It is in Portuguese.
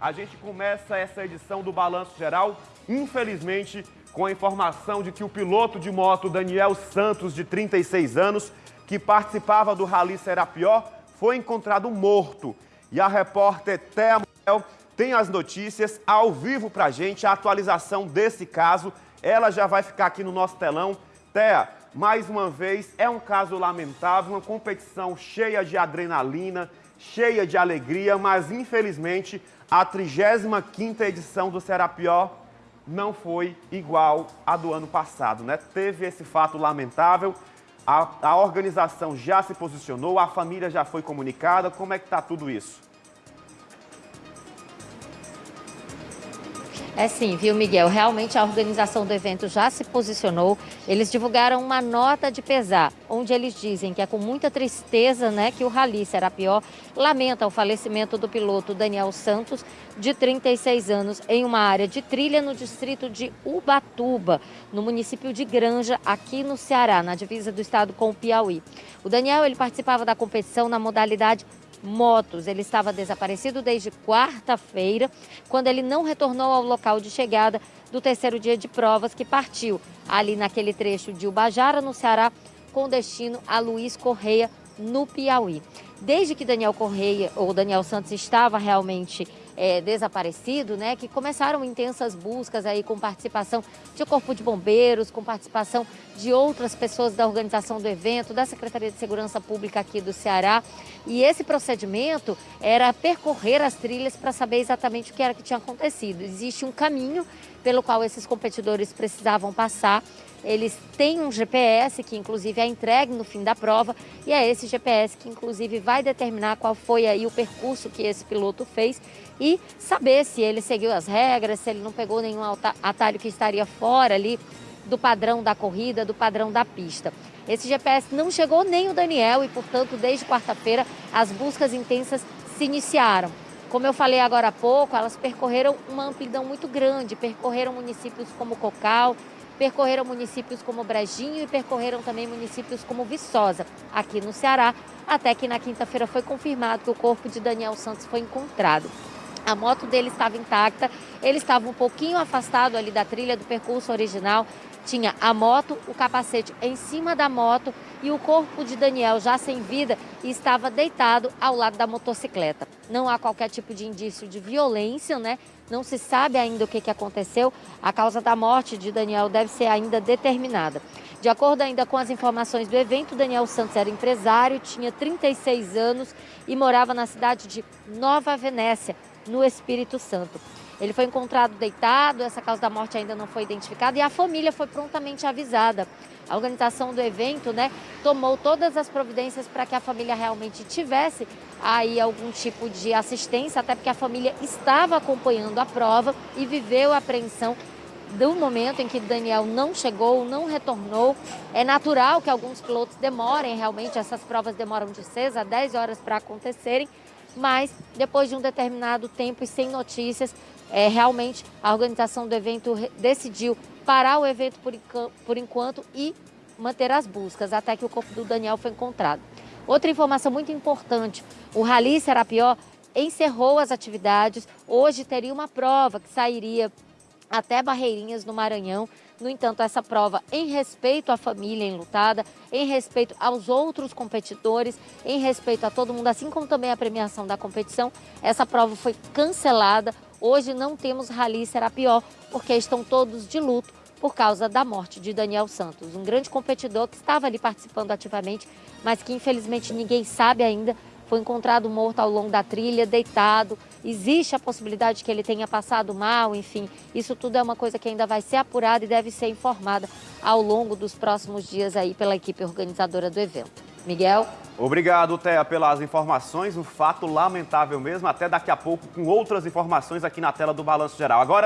A gente começa essa edição do Balanço Geral, infelizmente, com a informação de que o piloto de moto Daniel Santos, de 36 anos, que participava do Rally Serapió, foi encontrado morto. E a repórter Thea Manuel tem as notícias ao vivo pra gente, a atualização desse caso. Ela já vai ficar aqui no nosso telão. Thea, mais uma vez, é um caso lamentável, uma competição cheia de adrenalina, cheia de alegria, mas infelizmente a 35ª edição do Serapió não foi igual à do ano passado, né? Teve esse fato lamentável, a, a organização já se posicionou, a família já foi comunicada, como é que está tudo isso? É sim, viu, Miguel? Realmente a organização do evento já se posicionou. Eles divulgaram uma nota de pesar, onde eles dizem que é com muita tristeza né, que o Rally Serapió lamenta o falecimento do piloto Daniel Santos, de 36 anos, em uma área de trilha no distrito de Ubatuba, no município de Granja, aqui no Ceará, na divisa do estado com o Piauí. O Daniel ele participava da competição na modalidade motos. Ele estava desaparecido desde quarta-feira, quando ele não retornou ao local de chegada do terceiro dia de provas que partiu ali naquele trecho de Ubajara, no Ceará, com destino a Luiz Correia, no Piauí. Desde que Daniel Correia ou Daniel Santos estava realmente é, desaparecido, né, que começaram intensas buscas aí com participação de Corpo de Bombeiros, com participação de outras pessoas da organização do evento, da Secretaria de Segurança Pública aqui do Ceará. E esse procedimento era percorrer as trilhas para saber exatamente o que era que tinha acontecido. Existe um caminho pelo qual esses competidores precisavam passar eles têm um GPS que inclusive é entregue no fim da prova e é esse GPS que inclusive vai determinar qual foi aí o percurso que esse piloto fez e saber se ele seguiu as regras, se ele não pegou nenhum atalho que estaria fora ali do padrão da corrida, do padrão da pista. Esse GPS não chegou nem o Daniel e, portanto, desde quarta-feira as buscas intensas se iniciaram. Como eu falei agora há pouco, elas percorreram uma amplidão muito grande, percorreram municípios como Cocal, percorreram municípios como Brejinho e percorreram também municípios como Viçosa, aqui no Ceará, até que na quinta-feira foi confirmado que o corpo de Daniel Santos foi encontrado. A moto dele estava intacta, ele estava um pouquinho afastado ali da trilha do percurso original, tinha a moto, o capacete em cima da moto e o corpo de Daniel já sem vida estava deitado ao lado da motocicleta. Não há qualquer tipo de indício de violência, né? Não se sabe ainda o que, que aconteceu. A causa da morte de Daniel deve ser ainda determinada. De acordo ainda com as informações do evento, Daniel Santos era empresário, tinha 36 anos e morava na cidade de Nova Venécia, no Espírito Santo. Ele foi encontrado deitado, essa causa da morte ainda não foi identificada e a família foi prontamente avisada. A organização do evento né, tomou todas as providências para que a família realmente tivesse aí algum tipo de assistência, até porque a família estava acompanhando a prova e viveu a apreensão do momento em que Daniel não chegou, não retornou. É natural que alguns pilotos demorem, realmente essas provas demoram de 6 a 10 horas para acontecerem, mas depois de um determinado tempo e sem notícias, é, realmente a organização do evento decidiu parar o evento por, por enquanto e manter as buscas até que o corpo do Daniel foi encontrado. Outra informação muito importante, o Rally Serapió encerrou as atividades, hoje teria uma prova que sairia até Barreirinhas, no Maranhão. No entanto, essa prova, em respeito à família enlutada, em respeito aos outros competidores, em respeito a todo mundo, assim como também a premiação da competição, essa prova foi cancelada. Hoje não temos Rally Serapió, porque estão todos de luto por causa da morte de Daniel Santos, um grande competidor que estava ali participando ativamente, mas que infelizmente ninguém sabe ainda foi encontrado morto ao longo da trilha, deitado. Existe a possibilidade que ele tenha passado mal, enfim. Isso tudo é uma coisa que ainda vai ser apurada e deve ser informada ao longo dos próximos dias aí pela equipe organizadora do evento. Miguel? Obrigado, Thea, pelas informações. Um fato lamentável mesmo. Até daqui a pouco com outras informações aqui na tela do Balanço Geral. Agora